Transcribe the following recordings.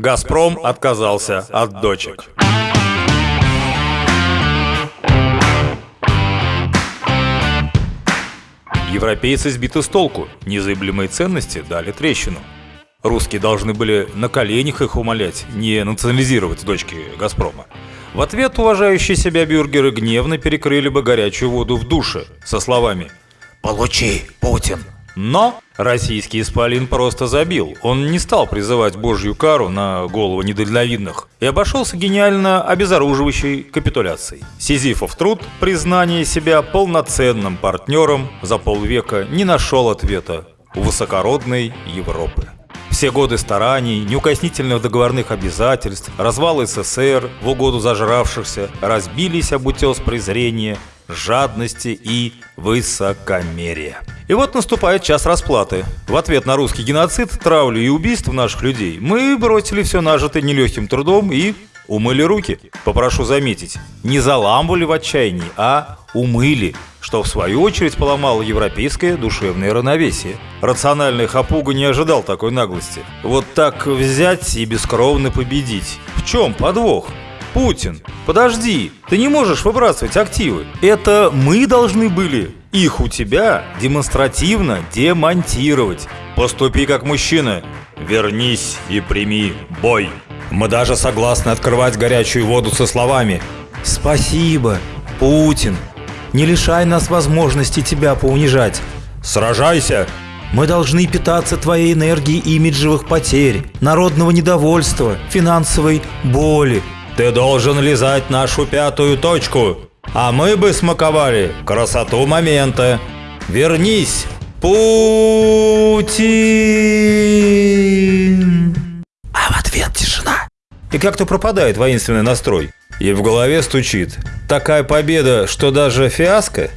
Газпром отказался от дочек. Европейцы сбиты с толку, незыблемые ценности дали трещину. Русские должны были на коленях их умолять, не национализировать дочки «Газпрома». В ответ уважающие себя бюргеры гневно перекрыли бы горячую воду в душе со словами «Получи, Путин!». Но российский исполин просто забил. Он не стал призывать божью кару на голову недальновидных и обошелся гениально обезоруживающей капитуляцией. Сизифов труд, признание себя полноценным партнером за полвека не нашел ответа у высокородной Европы. Все годы стараний, неукоснительных договорных обязательств, развал СССР в угоду зажравшихся разбились об утес презрения, жадности и высокомерия. И вот наступает час расплаты. В ответ на русский геноцид, травлю и убийство наших людей мы бросили все нажитое нелегким трудом и умыли руки. Попрошу заметить, не заламывали в отчаянии, а умыли что в свою очередь поломало европейское душевное равновесие. Рациональный Хапуга не ожидал такой наглости. Вот так взять и бескровно победить. В чем подвох? Путин, подожди, ты не можешь выбрасывать активы. Это мы должны были их у тебя демонстративно демонтировать. Поступи как мужчина. Вернись и прими бой. Мы даже согласны открывать горячую воду со словами «Спасибо, Путин, не лишай нас возможности тебя поунижать. Сражайся! Мы должны питаться твоей энергией имиджевых потерь, народного недовольства, финансовой боли. Ты должен лизать нашу пятую точку, а мы бы смаковали красоту момента. Вернись, Путин! А в ответ тишина. И как-то пропадает воинственный настрой. И в голове стучит. Такая победа, что даже фиаско?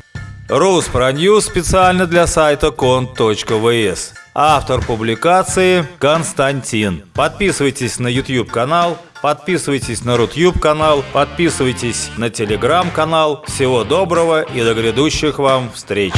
Руспроньюз специально для сайта кон.вс. Автор публикации Константин. Подписывайтесь на YouTube канал, Подписывайтесь на Рутюб канал, подписывайтесь на Телеграм канал. Всего доброго и до грядущих вам встреч!